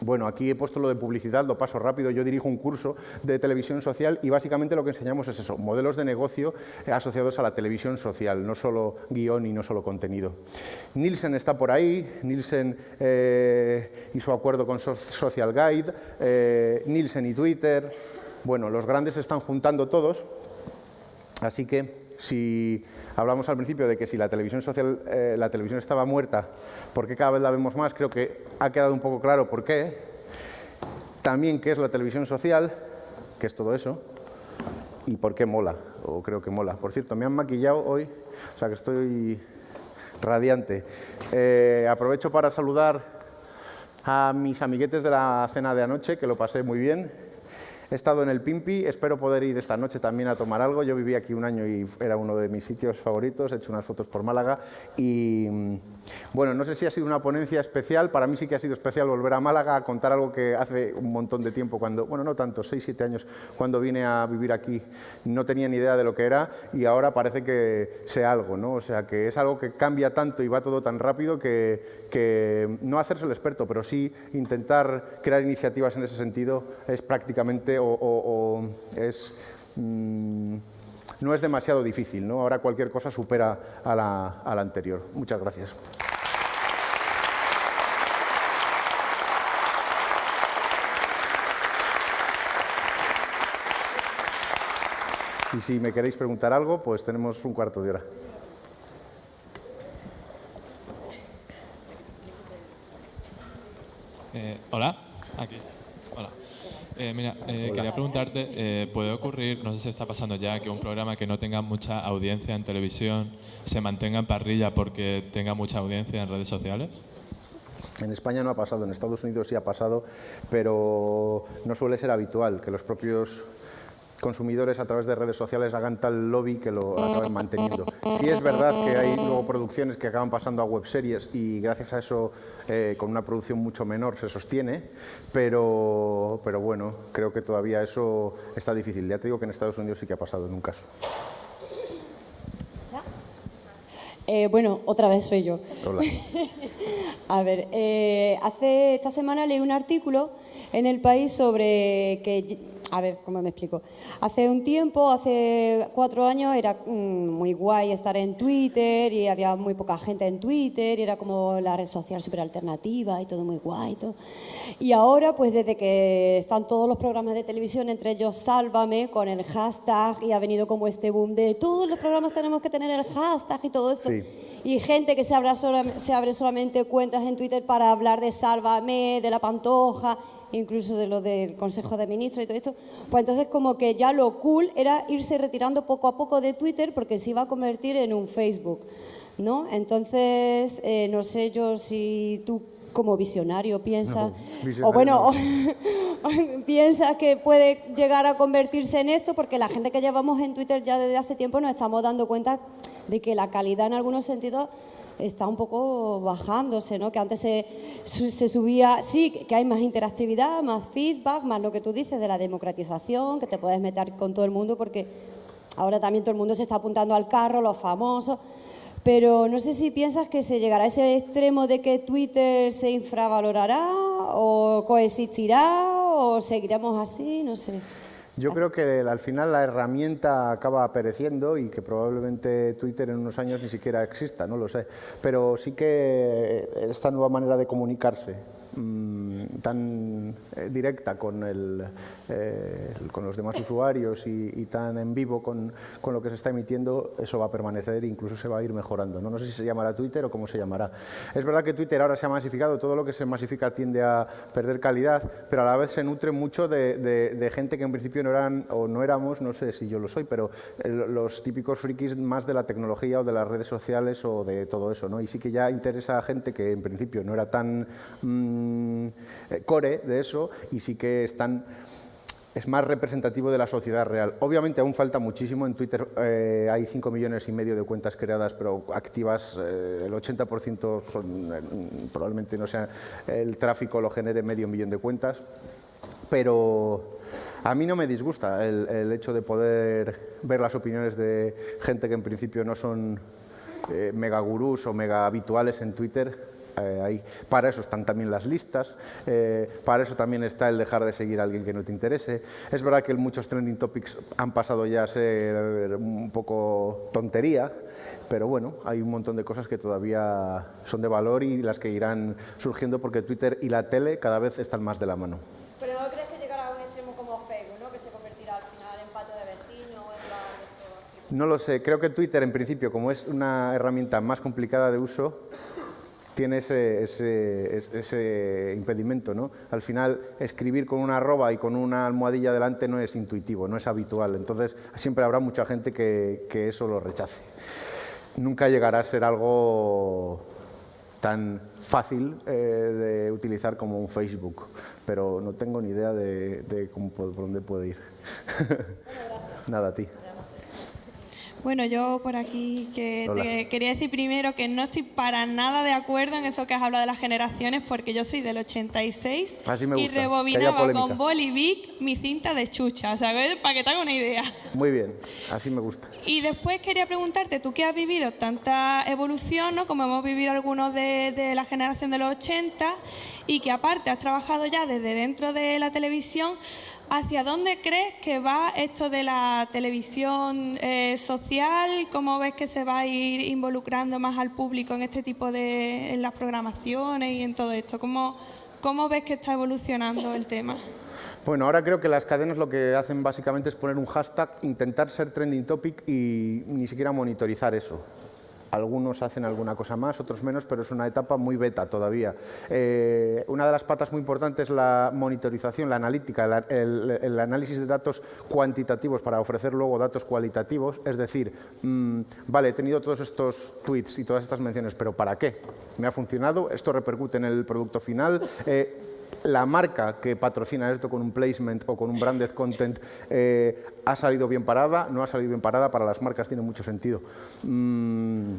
Bueno, aquí he puesto lo de publicidad, lo paso rápido. Yo dirijo un curso de televisión social y básicamente lo que enseñamos es eso, modelos de negocio eh, asociados a la televisión social, no solo guion y no solo contenido. Nielsen está por ahí, Nielsen eh, y su acuerdo con So- Social Guide, eh, Nielsen y Twitter. Bueno, los grandes están juntando todos, así que si hablamos al principio de que si la televisión social, eh, la televisión estaba muerta, ¿por qué cada vez la vemos más? Creo que ha quedado un poco claro por qué. También qué es la televisión social, qué es todo eso, y por qué mola, o creo que mola. Por cierto, me han maquillado hoy, o sea que estoy radiante. Eh, aprovecho para saludar a mis amiguetes de la cena de anoche, que lo pasé muy bien. He estado en el Pimpi, espero poder ir esta noche también a tomar algo. Yo viví aquí un año y era uno de mis sitios favoritos, he hecho unas fotos por Málaga y mm, bueno, no sé si ha sido una ponencia especial, para mí sí que ha sido especial volver a Málaga a contar algo que hace un montón de tiempo, cuando, bueno, no tanto, 6, 7 años, cuando vine a vivir aquí, no tenía ni idea de lo que era y ahora parece que sé algo, ¿no? O sea, que es algo que cambia tanto y va todo tan rápido que, no hacerse el experto, pero sí intentar crear iniciativas en ese sentido es prácticamente o es... mm, no es demasiado difícil, ¿no? Ahora cualquier cosa supera a la, a la anterior. Muchas gracias. Y si me queréis preguntar algo, pues tenemos un cuarto de hora. Eh, Hola. Eh, mira, eh, quería preguntarte, eh, ¿puede ocurrir, no sé si está pasando ya, que un programa que no tenga mucha audiencia en televisión se mantenga en parrilla porque tenga mucha audiencia en redes sociales? En España no ha pasado, en Estados Unidos sí ha pasado, pero no suele ser habitual que los propios consumidores a través de redes sociales hagan tal lobby que lo acaben manteniendo. Sí es verdad que hay luego producciones que acaban pasando a webseries y gracias a eso eh, con una producción mucho menor se sostiene, pero, pero bueno, creo que todavía eso está difícil. Ya te digo que en Estados Unidos sí que ha pasado en un caso. Eh, bueno, otra vez soy yo. Hola. [laughs] A ver, eh, hace esta semana leí un artículo en el país sobre que, a ver, ¿cómo me explico? Hace un tiempo, hace cuatro años, era mm, muy guay estar en Twitter y había muy poca gente en Twitter y era como la red social súper alternativa y todo muy guay. Y, todo. y ahora, pues desde que están todos los programas de televisión, entre ellos Sálvame, con el hashtag y ha venido como este boom de todos los programas tenemos que tener el hashtag y todo esto. Sí. Y gente que se, abra sola- se abre solamente cuentas en Twitter para hablar de Sálvame, de la Pantoja, incluso de lo del Consejo de Ministros y todo esto. Pues entonces como que ya lo cool era irse retirando poco a poco de Twitter porque se iba a convertir en un Facebook, ¿no? Entonces, eh, no sé yo si tú como visionario piensas, visionario o bueno, no. [laughs] piensas que puede llegar a convertirse en esto, porque la gente que llevamos en Twitter ya desde hace tiempo nos estamos dando cuenta de que la calidad en algunos sentidos está un poco bajándose, ¿no? Que antes se, se subía, sí, que hay más interactividad, más feedback, más lo que tú dices de la democratización, que te puedes meter con todo el mundo, porque ahora también todo el mundo se está apuntando al carro, los famosos. Pero no sé si piensas que se llegará a ese extremo de que Twitter se infravalorará o coexistirá o seguiremos así, no sé. Yo creo que al final la herramienta acaba pereciendo y que probablemente Twitter en unos años ni siquiera exista, no lo sé. Pero sí que esta nueva manera de comunicarse mm, tan eh, directa con, el, eh, con los demás usuarios y, tan en vivo con, con lo que se está emitiendo, eso va a permanecer e incluso se va a ir mejorando. ¿no? no sé si se llamará Twitter o cómo se llamará. Es verdad que Twitter ahora se ha masificado, todo lo que se masifica tiende a perder calidad, pero a la vez se nutre mucho de gente que en principio no eran o no éramos, no sé si yo lo soy, pero eh, los típicos frikis más de la tecnología o de las redes sociales o de todo eso. ¿no? Y sí que ya interesa a gente que en principio no era tan mm, eh, core de eso y sí que están es más representativo de la sociedad real. Obviamente aún falta muchísimo. En Twitter eh, hay 5 millones y medio de cuentas creadas, pero activas eh, el 80% son, probablemente no sea el tráfico lo genere medio millón de cuentas. Pero a mí no me disgusta el, el hecho de poder ver las opiniones de gente que en principio no son mega gurús o mega habituales en Twitter. Eh, ahí. Para eso están también las listas, eh, para eso también está el dejar de seguir a alguien que no te interese. Es verdad que muchos trending topics han pasado ya a ser un poco tontería, pero bueno, hay un montón de cosas que todavía son de valor y las que irán surgiendo porque Twitter y la tele cada vez están más de la mano. Pero no crees que llegará a un extremo como Facebook, ¿no? Que se convertirá al final en patio de vecinos o en así. No lo sé, creo que Twitter en principio, como es una herramienta más complicada de uso, tiene ese, ese- es- ese impedimento. ¿no? Al final, escribir con una arroba y con una almohadilla delante no es intuitivo, no es habitual. Entonces, siempre habrá mucha gente que, eso lo rechace. Nunca llegará a ser algo tan fácil eh, de utilizar como un Facebook, pero no tengo ni idea de, de cómo, por dónde puede ir. [laughs] Nada, a ti. Bueno, yo por aquí que te quería decir primero que no estoy para nada de acuerdo en eso que has hablado de las generaciones porque yo soy del 86 Así me y gusta, rebobinaba con Bolivic mi cinta de chucha, sea, para que te haga una idea. Muy bien, así me gusta. Y después quería preguntarte, tú que has vivido tanta evolución, ¿no? como hemos vivido algunos de, de la generación de los 80, y que aparte has trabajado ya desde dentro de la televisión, ¿hacia dónde crees que va esto de la televisión eh, social? ¿Cómo ves que se va a ir involucrando más al público en este tipo de, en las programaciones y en todo esto? ¿Cómo, cómo ves que está evolucionando el tema? Bueno, ahora creo que las cadenas lo que hacen básicamente es poner un hashtag, intentar ser trending topic y ni siquiera monitorizar eso. Algunos hacen alguna cosa más, otros menos, pero es una etapa muy beta todavía. Eh, una de las patas muy importantes es la monitorización, la analítica, el análisis de datos cuantitativos para ofrecer luego datos cualitativos. Es decir, mm, vale, he tenido todos estos tweets y todas estas menciones, pero ¿para qué? ¿Me ha funcionado? ¿Esto repercute en el producto final? Eh, la marca que patrocina esto con un placement o con un branded content eh, ha salido bien parada, no ha salido bien parada, para las marcas tiene mucho sentido. Mm,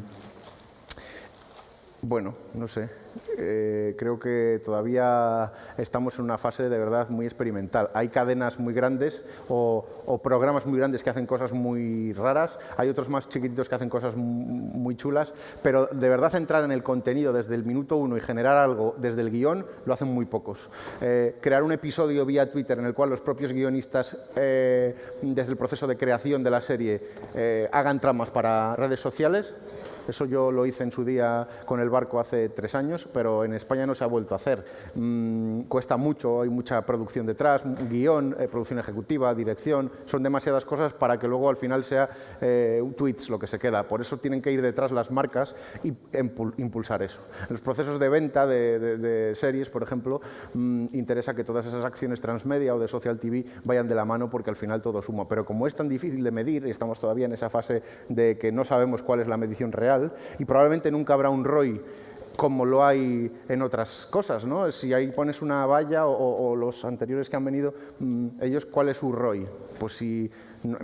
Bueno, no sé. Eh, creo que todavía estamos en una fase de verdad muy experimental. Hay cadenas muy grandes o, programas muy grandes que hacen cosas muy raras, hay otros más chiquititos que hacen cosas muy chulas, pero de verdad entrar en el contenido desde el minuto uno y generar algo desde el guion lo hacen muy pocos. Eh, crear un episodio vía Twitter en el cual los propios guionistas, eh, desde el proceso de creación de la serie, hagan tramas para redes sociales, eso yo lo hice en su día con el barco hace tres años, pero en España no se ha vuelto a hacer. Mm, cuesta mucho, hay mucha producción detrás, guion, eh, producción ejecutiva, dirección, son demasiadas cosas para que luego al final sea eh, tweets lo que se queda. Por eso tienen que ir detrás las marcas y impulsar eso. En los procesos de venta de, series, por ejemplo, mm, interesa que todas esas acciones transmedia o de social TV vayan de la mano porque al final todo suma. Pero como es tan difícil de medir y estamos todavía en esa fase de que no sabemos cuál es la medición real, y probablemente nunca habrá un ROI como lo hay en otras cosas, ¿no? Si ahí pones una valla o, los anteriores que han venido, mm, ellos, ¿cuál es su ROI? Pues si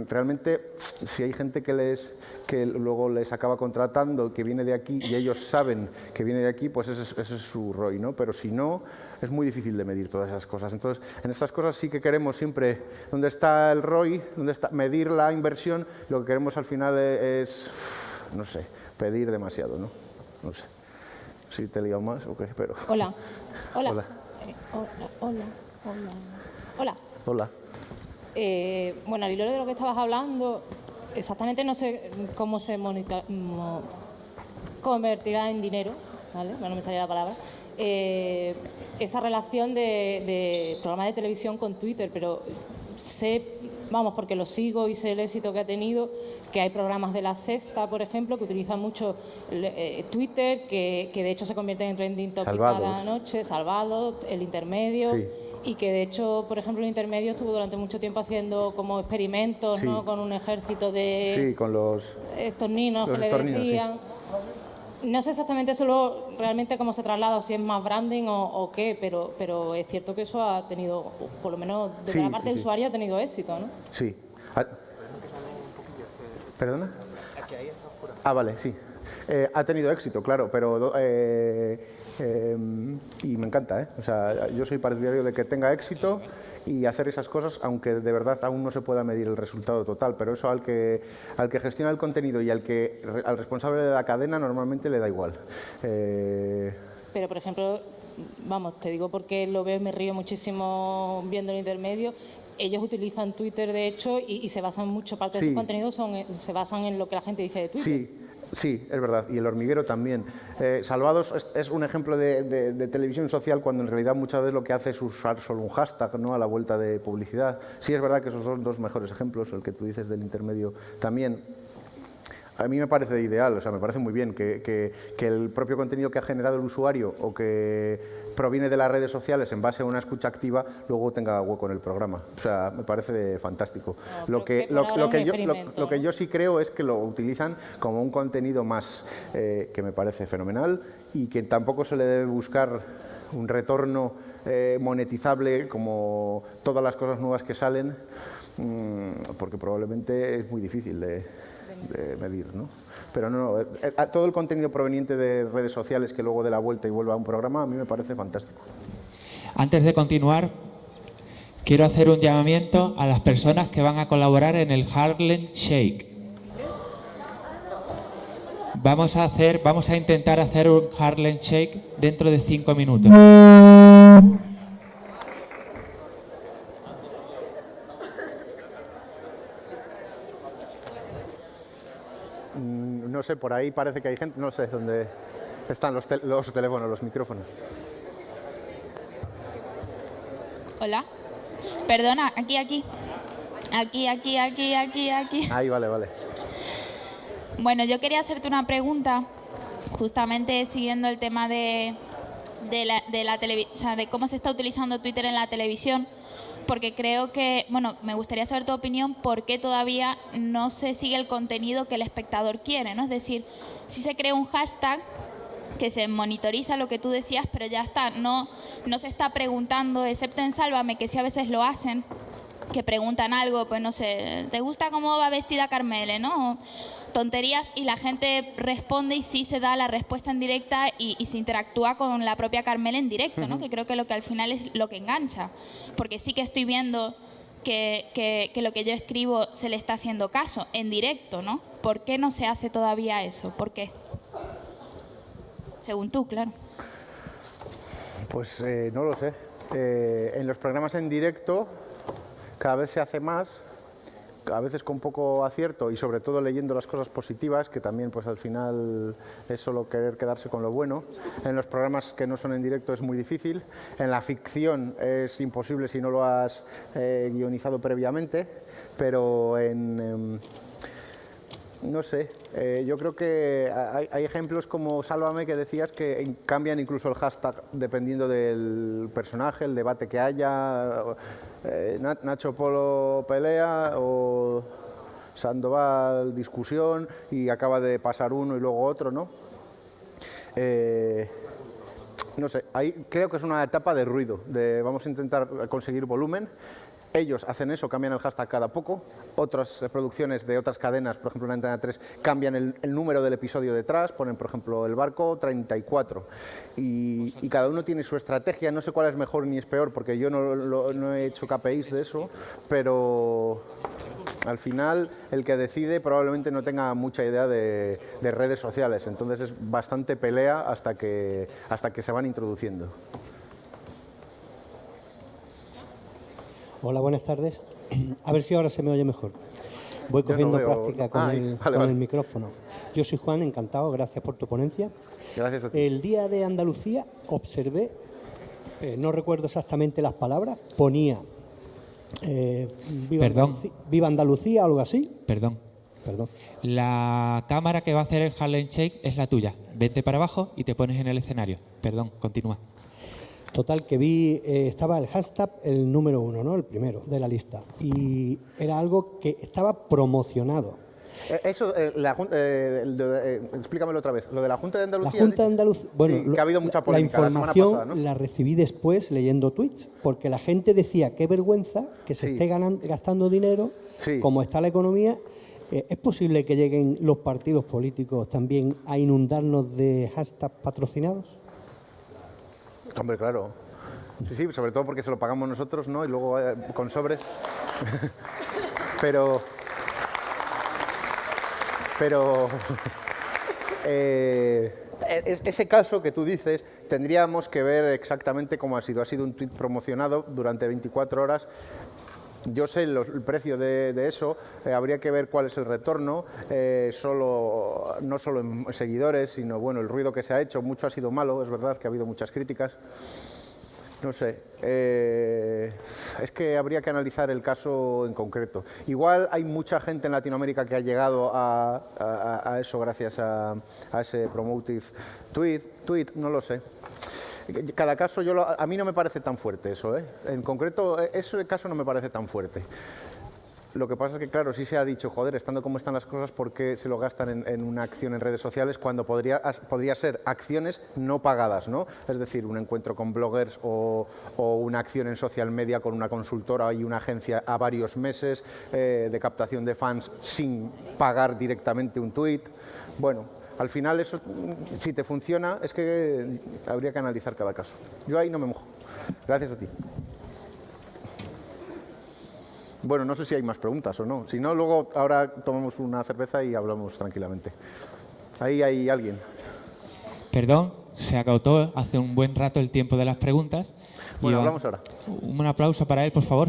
realmente, si hay gente que les que luego les acaba contratando, que viene de aquí y ellos saben que viene de aquí, pues ese, es su ROI, ¿no? Pero si no, es muy difícil de medir todas esas cosas. Entonces, en estas cosas sí que queremos siempre, ¿dónde está el ROI? ¿Dónde está medir la inversión? Lo que queremos al final es, no sé, pedir demasiado, ¿no? No sé. Si te lío más o qué, pero... Hola. [laughs] Hola. Hola. Eh, hola. Hola. Hola. Hola. Eh, bueno, al hilo de lo que estabas hablando, exactamente no sé cómo se convertirá en dinero, ¿vale? no me salía la palabra. Eh, esa relación de, de programa de televisión con Twitter, pero sé vamos, porque lo sigo y sé el éxito que ha tenido, que hay programas de la sexta, por ejemplo, que utilizan mucho eh, Twitter, que, de hecho se convierten en trending topic cada noche, Salvados, el intermedio. Y que de hecho, por ejemplo, el intermedio estuvo durante mucho tiempo haciendo como experimentos, ¿no? Con un ejército de... Sí, con los... Estos niños que le decían no sé exactamente solo realmente cómo se traslada, o si es más branding o, qué, pero, pero es cierto que eso ha tenido, por lo menos de la parte del usuario, ha tenido éxito, ¿no? Sí. Ah, ¿Perdona? Ah, vale, sí. Eh, ha tenido éxito, claro, pero... Eh, eh, y me encanta, ¿eh? O sea, yo soy partidario de que tenga éxito y hacer esas cosas, aunque de verdad aún no se pueda medir el resultado total, pero eso al que, al que gestiona el contenido y al, que, al responsable de la cadena normalmente le da igual. Eh, pero, por ejemplo, vamos, te digo porque lo veo y me río muchísimo viendo el intermedio, ellos utilizan Twitter, de hecho, y, se basan mucho, parte de su contenido son, se basan en lo que la gente dice de Twitter. Sí. Sí, es verdad, y el hormiguero también. Eh, Salvados es, un ejemplo de, televisión social cuando en realidad muchas veces lo que hace es usar solo un hashtag ¿no? a la vuelta de publicidad. Sí, es verdad que esos son dos mejores ejemplos, el que tú dices del intermedio también. A mí me parece ideal, o sea, me parece muy bien que, que el propio contenido que ha generado el usuario o que proviene de las redes sociales en base a una escucha activa, luego tenga hueco en el programa. O sea, me parece fantástico. lo, que, lo, que yo, lo, que yo sí creo es que lo utilizan como un contenido más, eh, que me parece fenomenal y que tampoco se le debe buscar un retorno eh, monetizable como todas las cosas nuevas que salen, mm, porque probablemente es muy difícil de, de medir. ¿no? Pero no, eh, eh, todo el contenido proveniente de redes sociales que luego de la vuelta y vuelva a un programa, a mí me parece fantástico. Antes de continuar, quiero hacer un llamamiento a las personas que van a colaborar en el Harlem Shake. Vamos a hacer, vamos a intentar hacer un Harlem Shake dentro de cinco minutos. no sé, por ahí parece que hay gente, no sé dónde están los, los teléfonos, los micrófonos. Hola. Perdona, aquí, aquí. Aquí, aquí, aquí, aquí, aquí. Ahí, vale, vale. Bueno, yo quería hacerte una pregunta, justamente siguiendo el tema de, de la, de la televisión, de cómo se está utilizando Twitter en la televisión porque creo que, bueno, me gustaría saber tu opinión, por qué todavía no se sigue el contenido que el espectador quiere, ¿no? Es decir, si se crea un hashtag que se monitoriza lo que tú decías, pero ya está, no, no se está preguntando, excepto en Sálvame, que sí a veces lo hacen, que preguntan algo, pues no sé, ¿te gusta cómo va vestida Carmele, no? Tonterías y la gente responde y sí se da la respuesta en directa y, y se interactúa con la propia Carmele en directo, ¿no? Que creo que lo que al final es lo que engancha, porque sí que estoy viendo que, que- que lo que yo escribo se le está haciendo caso en directo, ¿no? ¿Por qué no se hace todavía eso? ¿Por qué? Según tú, claro. Pues eh, no lo sé. Eh, en los programas en directo cada vez se hace más, a veces con poco acierto y sobre todo leyendo las cosas positivas, que también pues al final es solo querer quedarse con lo bueno. En los programas que no son en directo es muy difícil. En la ficción es imposible si no lo has eh, guionizado previamente, pero en... em, no sé, eh, yo creo que hay, hay ejemplos como Sálvame que decías que cambian incluso el hashtag dependiendo del personaje, el debate que haya, eh, Na- Nacho Polo pelea o Sandoval discusión y acaba de pasar uno y luego otro, ¿no? Eh, no sé, ahí creo que es una etapa de ruido, de vamos a intentar conseguir volumen. Ellos hacen eso, cambian el hashtag cada poco. Otras eh, producciones de otras cadenas, por ejemplo en Antena 3, cambian el, número del episodio detrás, ponen por ejemplo el barco 34. Y, cada uno tiene su estrategia, no sé cuál es mejor ni es peor, porque yo no he hecho KPIs de eso, pero al final el que decide probablemente no tenga mucha idea de, de redes sociales, entonces es bastante pelea hasta que, hasta que se van introduciendo. Hola, buenas tardes. A ver si ahora se me oye mejor. Voy no cogiendo veo- práctica con, Ay, el, vale, con vale. el micrófono. Yo soy Juan, encantado, gracias por tu ponencia. Gracias a ti. El día de Andalucía observé, eh, no recuerdo exactamente las palabras, ponía eh, viva, Perdón. Andalucía, viva Andalucía, algo así. Perdón. Perdón. La cámara que va a hacer el Harlem Shake es la tuya. Vete para abajo y te pones en el escenario. Perdón, continúa. Total, que vi, eh, estaba el hashtag el número uno, ¿no? El primero de la lista. Y era algo que estaba promocionado. Eh, Eso, eh, la eh, eh, explícamelo otra vez. Lo de la Junta de La Andalucía. Junta de Andalucía, bueno, Sí, lo- que ha habido mucha la- polémica la la información pasada, ¿no? la recibí después leyendo tweets, porque la gente decía qué vergüenza que se Sí. esté gastando dinero, Sí. como está la economía. ¿Es posible que lleguen los partidos políticos también a inundarnos de hashtags patrocinados? Hombre, claro. Sí, sí, sobre todo porque se lo pagamos nosotros, ¿no? Y luego eh, con sobres. [laughs] pero. Pero. [laughs] eh, es- ese caso que tú dices, tendríamos que ver exactamente cómo ha sido. Ha sido un tuit promocionado durante 24 horas. Yo sé los- el precio de, eso, eh, habría que ver cuál es el retorno, eh, solo, no solo en seguidores, sino bueno, el ruido que se ha hecho, mucho ha sido malo, es verdad que ha habido muchas críticas. No sé, eh, es que habría que analizar el caso en concreto. Igual hay mucha gente en Latinoamérica que ha llegado a, eso gracias a, a ese promotive tweet, tweet, no lo sé. Cada caso, yo lo- a mí no me parece tan fuerte eso, ¿eh? En concreto, eh, ese caso no me parece tan fuerte. Lo que pasa es que, claro, sí se ha dicho, joder, estando como están las cosas, ¿por qué se lo gastan en, en una acción en redes sociales cuando podría, podría ser acciones no pagadas, ¿no? Es decir, un encuentro con bloggers o, o una acción en social media con una consultora y una agencia a varios meses eh, de captación de fans sin pagar directamente un tuit. Bueno, al final eso, si te funciona, es que habría que analizar cada caso. Yo ahí no me mojo. Gracias a ti. Bueno, no sé si hay más preguntas o no. Si no, luego ahora tomamos una cerveza y hablamos tranquilamente. Ahí hay alguien. Perdón, se agotó hace un buen rato el tiempo de las preguntas. Bueno, hablamos ahora. Un aplauso para él, por favor.